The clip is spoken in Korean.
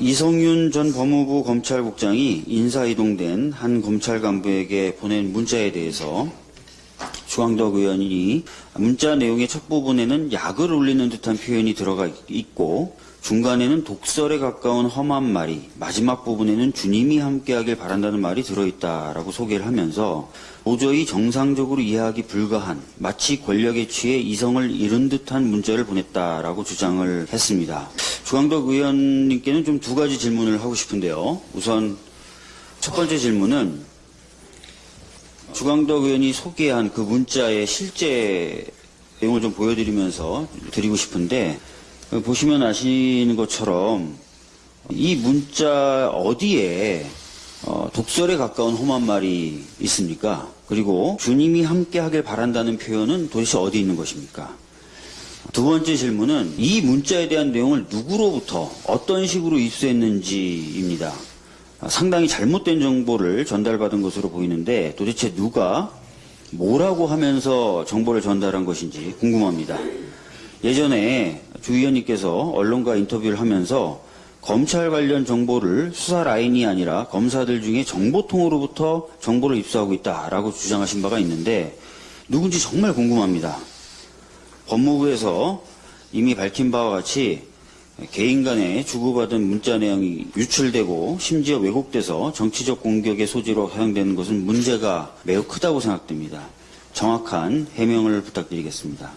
이성윤 전 법무부 검찰국장이 인사이동된 한 검찰 간부에게 보낸 문자에 대해서 주광덕 의원이 문자 내용의 첫 부분에는 약을 올리는 듯한 표현이 들어가 있고 중간에는 독설에 가까운 험한 말이 마지막 부분에는 주님이 함께하길 바란다는 말이 들어있다라고 소개를 하면서 도저히 정상적으로 이해하기 불가한 마치 권력에 취해 이성을 잃은 듯한 문자를 보냈다라고 주장을 했습니다. 주광덕 의원님께는 좀 두 가지 질문을 하고 싶은데요. 우선 첫 번째 질문은 주광덕 의원이 소개한 그 문자의 실제 내용을 좀 보여드리면서 드리고 싶은데 어, 보시면 아시는 것처럼 이 문자 어디에 어, 독설에 가까운 험한 말이 있습니까? 그리고 주님이 함께 하길 바란다는 표현은 도대체 어디 있는 것입니까? 두 번째 질문은 이 문자에 대한 내용을 누구로부터 어떤 식으로 입수했는지입니다. 아, 상당히 잘못된 정보를 전달받은 것으로 보이는데 도대체 누가 뭐라고 하면서 정보를 전달한 것인지 궁금합니다. 예전에 주 의원님께서 언론과 인터뷰를 하면서 검찰 관련 정보를 수사 라인이 아니라 검사들 중에 정보통으로부터 정보를 입수하고 있다라고 주장하신 바가 있는데 누군지 정말 궁금합니다. 법무부에서 이미 밝힌 바와 같이 개인 간에 주고받은 문자 내용이 유출되고 심지어 왜곡돼서 정치적 공격의 소지로 사용되는 것은 문제가 매우 크다고 생각됩니다. 정확한 해명을 부탁드리겠습니다.